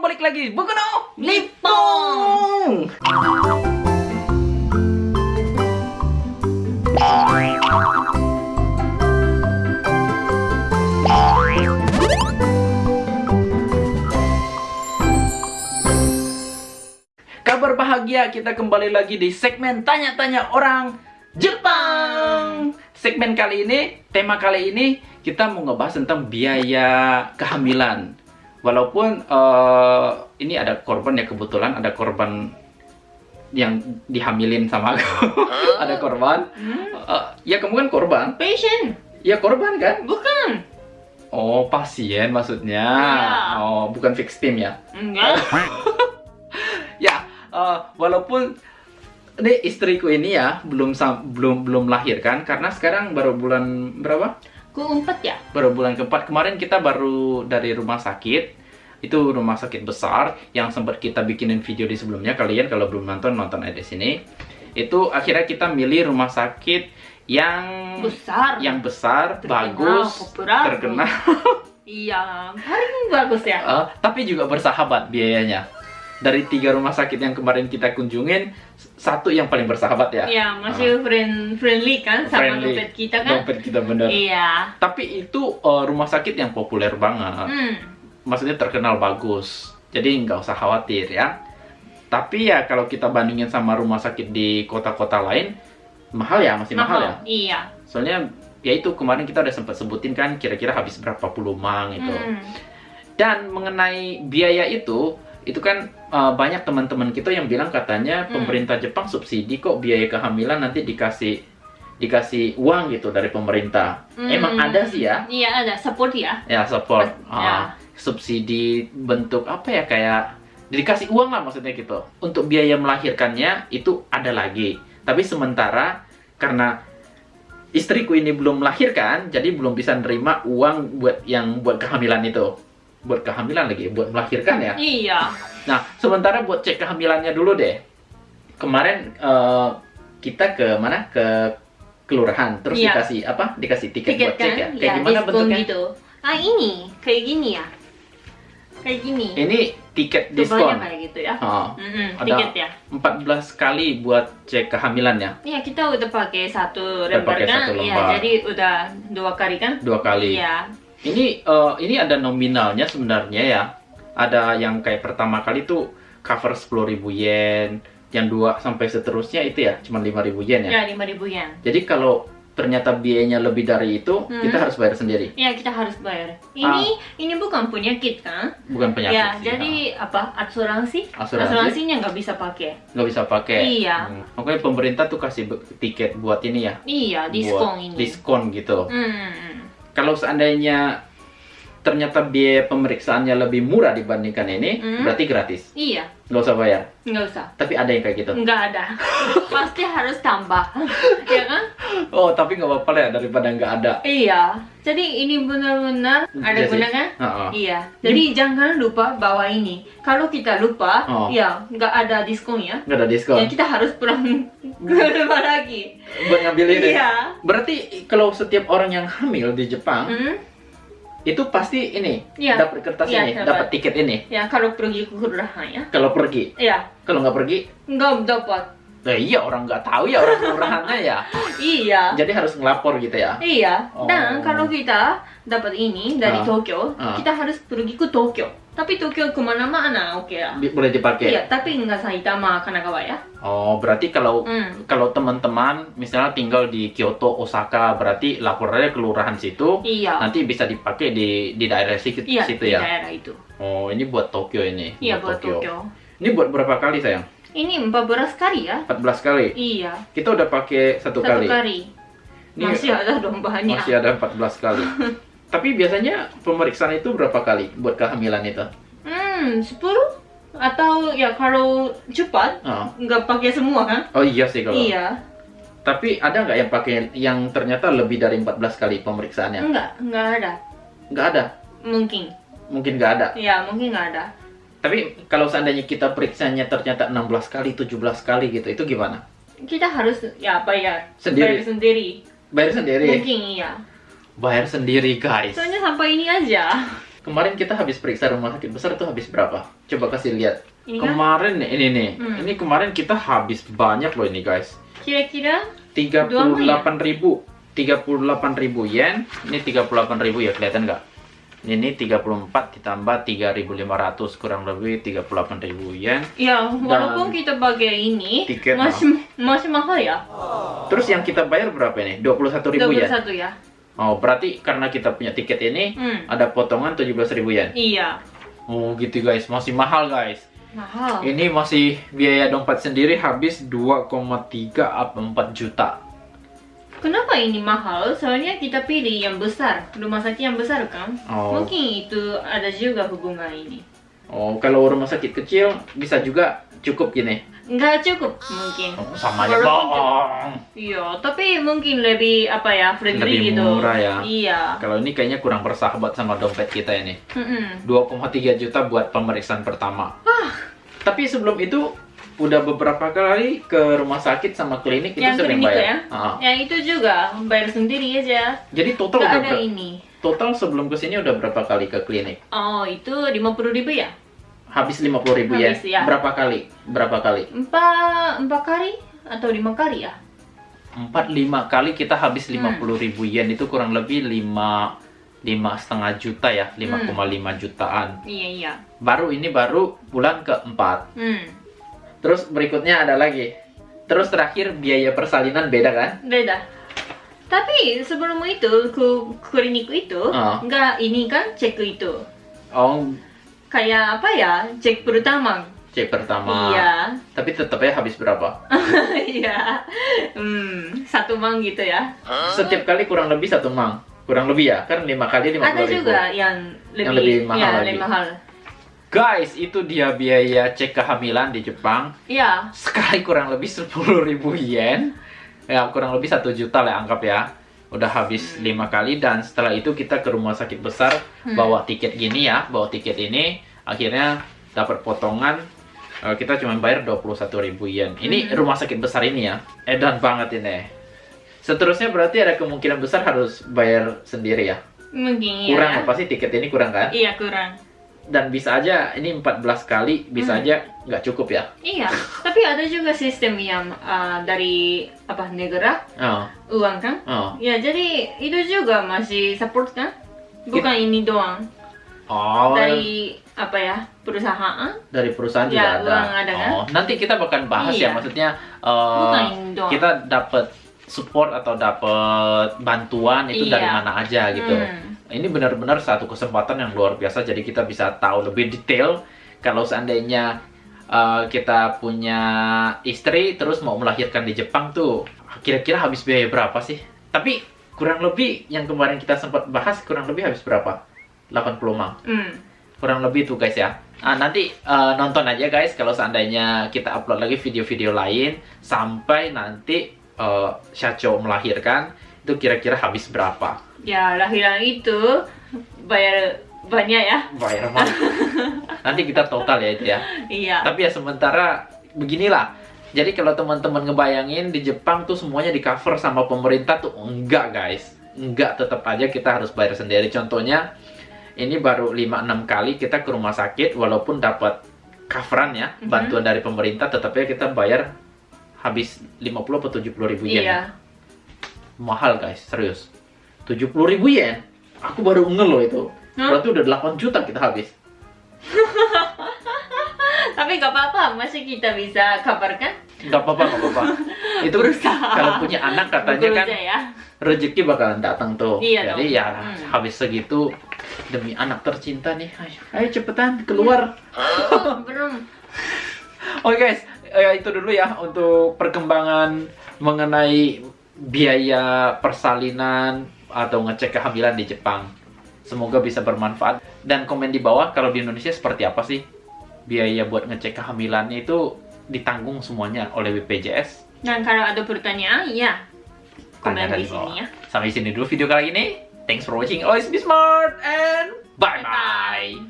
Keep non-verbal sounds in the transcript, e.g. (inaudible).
balik lagi. Bukono Lipong. Kabar bahagia kita kembali lagi di segmen tanya-tanya orang Jepang. Segmen kali ini, tema kali ini kita mau ngebahas tentang biaya kehamilan. Walaupun eh, ini ada korban ya kebetulan ada korban yang dihamilin sama aku. ada korban. Eh, ya kamu kan korban. Patient. Ya korban kan? Bukan. Oh pasien maksudnya. Iya. Oh bukan fix team ya. Enggak. (laughs) ya eh, walaupun ini istriku ini ya belum belum belum lahir kan karena sekarang baru bulan berapa Keempat ya? baru bulan keempat kemarin kita baru dari rumah sakit itu rumah sakit besar yang sempat kita bikinin video di sebelumnya kalian kalau belum nonton nonton aja di sini itu akhirnya kita milih rumah sakit yang Besar. yang besar Terkenal, bagus populer. terkenal (laughs) Iya, paling bagus ya. Eh, tapi juga bersahabat biayanya dari tiga rumah sakit yang kemarin kita kunjungin satu yang paling bersahabat ya Iya, masih friend friendly kan sama Friendly. dompet kita kan? dompet kita bener Iya. tapi itu eh, rumah sakit yang populer banget Hmm. Maksudnya terkenal bagus jadi nggak usah khawatir ya tapi ya kalau kita bandingin sama rumah sakit di kota-kota lain mahal ya masih mahal, ya Iya. soalnya ya itu kemarin kita udah sempat sebutin kan kira-kira habis berapa puluh mang itu Hmm. dan mengenai biaya itu itu kan uh, banyak teman-teman kita yang bilang katanya Hmm. pemerintah Jepang subsidi kok biaya kehamilan nanti dikasih dikasih uang gitu dari pemerintah Hmm. emang ada sih ya Iya ada support ya. ya support Pas- ya. Subsidi bentuk apa ya kayak dikasih uang lah maksudnya gitu untuk biaya melahirkannya itu ada lagi tapi sementara karena istriku ini belum melahirkan jadi belum bisa nerima uang buat yang buat kehamilan itu buat kehamilan lagi buat melahirkan ya Iya. nah sementara buat cek kehamilannya dulu deh kemarin eh, kita ke mana ke kelurahan terus Iya. dikasih apa dikasih tiket, Tiket buat cek kan? ya kayak Ya, gimana bentuknya gitu. Ah ini kayak gini ya. Kayak gini. ini tiket diskon kayak gitu ya. Oh, Mm-mm, Ada- tiket ya. 14 kali buat cek kehamilan ya Iya kita udah pakai satu lembar pakai kan? Iya jadi udah dua kali kan? dua kali Iya. ini eh, ini ada nominalnya sebenarnya ya ada yang kayak pertama kali tuh cover 10.000 yen yang dua sampai seterusnya itu ya cuma 5.000 yen ya Ya lima ribu yen. jadi kalau ternyata biayanya lebih dari itu Hmm. kita harus bayar sendiri Ya kita harus bayar. Ini ini bukan penyakit kan? bukan Ah. penyakit ya sih, jadi apa asuransi? Asuransi? Asuransinya nggak bisa pakai. nggak bisa pakai Iya. Hmm. makanya pemerintah tuh kasih tiket buat ini ya Iya buat diskon ini. diskon gitu Hmm. kalau seandainya ternyata biaya pemeriksaannya lebih murah dibandingkan ini, Hmm. berarti gratis. Iya Nggak usah bayar. nggak usah. Tapi ada yang kayak gitu. Nggak ada. (laughs) Pasti harus tambah. (laughs) ya kan? Oh, tapi nggak apa-apa ya, daripada nggak ada. Iya. Jadi ini benar-benar ada Jadi- guna kan? Ha-ha. Iya. Jadi jangan lupa bawa ini. Kalau kita lupa, Oh. ya nggak ada diskon ya. Nggak ada diskon. Ya kita harus pulang (laughs) ke rumah lagi. Buat ngambil ini. Iya. Berarti kalau setiap orang yang hamil di Jepang, Hmm? itu pasti ini, Iya. dapat kertas Iya, ini, dapat. tiket ini. Ya kalau pergi ke kelurahan ya. Kalau pergi. Iya. Kalau nggak pergi, Nggak dapat. Nah iya orang nggak tahu ya orang kelurahannya ya. Iya. Jadi harus ngelapor gitu ya. Iya. Oh. Dan kalau kita dapat ini dari Ah. Tokyo, Ah. kita harus pergi ke Tokyo. Tapi Tokyo ke mana-mana oke lah. Bi- Boleh dipakai. Iya, tapi nggak Saitama, Kanagawa ya. Oh, berarti kalau Hmm. kalau teman-teman misalnya tinggal di Kyoto, Osaka, berarti laporannya kelurahan situ, Iya. nanti bisa dipakai di di daerah situ, Iya, situ di ya. daerah itu. Oh, ini buat Tokyo ini. Iya, buat Tokyo. Ini buat berapa kali sayang? Ini 14 kali ya? 14 kali. Iya, Kita udah pakai satu, satu kali. kali. Ini Masih ada dong banyak. masih ada 14 kali. (laughs) Tapi biasanya pemeriksaan itu berapa kali buat kehamilan itu? Hmm, 10? Atau ya kalau cepat, Oh, nggak pakai semua kan? oh iya sih kalau. Iya. Tapi ada nggak yang pakai yang ternyata lebih dari 14 kali pemeriksaannya? Enggak, nggak ada. Nggak ada. Mungkin. Mungkin nggak ada. Ya, mungkin nggak ada. Tapi kalau seandainya kita periksanya ternyata 16 kali, 17 kali gitu, itu gimana? Kita harus ya bayar. Sendiri? Bayar sendiri. Bayar sendiri. Mungkin iya. Bayar sendiri, guys. Soalnya sampai ini aja. Kemarin kita habis periksa rumah sakit besar tuh habis berapa? Coba kasih lihat. Ini kan Kemarin nih, ini nih. Hmm. Ini kemarin kita habis banyak loh ini guys. kira-kira 38.000 ribu 38.000 yen ini 38.000 ya kelihatan nggak ini 34 ditambah 3.500 kurang lebih 38.000 yen ya walaupun kita pakai ini Tiket masih masih mahal ya. terus yang kita bayar berapa ini 21.000 yen 21 ya. oh berarti karena kita punya tiket ini Hmm. ada potongan 17.000 yen Iya. oh gitu guys masih mahal guys Mahal. ini masih biaya dompet sendiri habis 2,3 up 4 juta Kenapa ini mahal? Soalnya kita pilih yang besar, rumah sakit yang besar kan? Oh. Mungkin itu ada juga hubungan ini. oh kalau rumah sakit kecil bisa juga cukup gini Nggak cukup mungkin. Oh, sama aja bohong Iya, tapi mungkin lebih apa ya, friendly Lebih gitu. murah ya. Iya. Kalau ini kayaknya kurang bersahabat sama dompet kita ini. Mm-mm. 2,3 juta buat pemeriksaan pertama. Ah. Tapi sebelum itu udah beberapa kali ke rumah sakit sama klinik itu Yang sering klinik bayar. ya? Ah. Yang itu juga bayar sendiri aja. Jadi total Nggak udah ada ini. total sebelum ke sini udah berapa kali ke klinik? Oh, itu 50 ribu ya? Habis 50 ribu ya? Habis, ya. Berapa kali? Berapa kali? Empat, empat kali? Atau lima kali ya? 4 5 kali kita habis Hmm. 50 ribu yen itu kurang lebih 5 lima setengah juta ya, 5,5 jutaan. Iya, iya. Baru ini baru bulan keempat. Hmm. Terus berikutnya ada lagi. Terus terakhir biaya persalinan beda kan? Beda. Tapi sebelum itu ke klinik itu nggak ini kan cek itu Oh, kayak apa ya cek pertama. cek pertama. Iya, Tapi tetap ya habis berapa? (laughs) iya. Hmm, satu mang gitu ya. Setiap kali kurang lebih satu mang. Kurang lebih ya, kan lima kali lima Ada puluh ribu. juga yang lebih, Yang lebih mahal ya, lagi. lebih mahal. Guys, itu dia biaya cek kehamilan di Jepang. Iya. Sekali kurang lebih 10.000 ribu yen. Ya, kurang lebih satu juta lah anggap ya. Udah habis lima kali dan setelah itu kita ke rumah sakit besar Hmm. bawa tiket gini ya, bawa tiket ini akhirnya dapat potongan eh, kita cuma bayar 21.000 yen. Ini Hmm. rumah sakit besar ini ya. Edan banget ini. Seterusnya berarti ada kemungkinan besar harus bayar sendiri ya. Mungkin. Kurang ya. apa sih tiket ini kurang kan? Iya kurang. Dan bisa aja ini 14 kali bisa Hmm. aja nggak cukup ya. Iya. Tapi ada juga sistem yang ah, dari apa negara Oh, uang kan? oh. Ya jadi itu juga masih support kan? Bukan ini doang. Oh, Dari apa ya perusahaan? dari perusahaan Ya, juga ada. uang ada kan? Oh, nanti kita bakal bahas ya Iya. maksudnya eh, Bukan doang. kita dapat support atau dapat bantuan itu dari Iya. mana aja gitu. Hmm. Ini benar-benar satu kesempatan yang luar biasa jadi kita bisa tahu lebih detail kalau seandainya eh, kita punya istri terus mau melahirkan di Jepang tuh kira-kira habis biaya berapa sih? Tapi kurang lebih yang kemarin kita sempat bahas kurang lebih habis berapa? 80 mang. Hmm. kurang lebih tuh guys ya. Ah, nanti eh, nonton aja guys kalau seandainya kita upload lagi video-video lain sampai nanti eh, Shacho melahirkan itu kira-kira habis berapa? Ya lahiran itu bayar banyak ya. Bayar mah. (laughs) nanti kita total ya itu ya. Iya. Tapi ya sementara beginilah. Jadi kalau teman-teman ngebayangin di Jepang tuh semuanya di cover sama pemerintah tuh enggak guys. Enggak tetap aja kita harus bayar sendiri. Contohnya ini baru 5-6 kali kita ke rumah sakit walaupun dapat coveran ya, Mhm. bantuan dari pemerintah tetap aja kita bayar habis 50 atau 70 ribu yen. Iya. Mahal guys, serius. 70 ribu yen? Aku baru ngeh loh itu. Hah? Berarti udah 8 juta kita habis. (laughs) Tapi gak apa-apa, masih kita bisa kabarkan. Gak apa-apa, gak apa-apa. (laughs) Itu Berusaha. kalau punya anak katanya kan ya. rezeki bakalan datang tuh. Iya Jadi dong. ya Hmm. habis segitu demi anak tercinta nih. Ayo, ayo cepetan keluar. Oh, (laughs) belum. Oke guys, eh, itu dulu ya untuk perkembangan mengenai biaya persalinan atau ngecek kehamilan di Jepang. Semoga bisa bermanfaat dan komen di bawah kalau di Indonesia seperti apa sih biaya buat ngecek kehamilannya itu ditanggung semuanya oleh BPJS. Dan kalau ada pertanyaan, ya komen Tanya di di bawah. sini ya. Sampai sini dulu video kali ini. Thanks for watching. Always be smart and bye bye.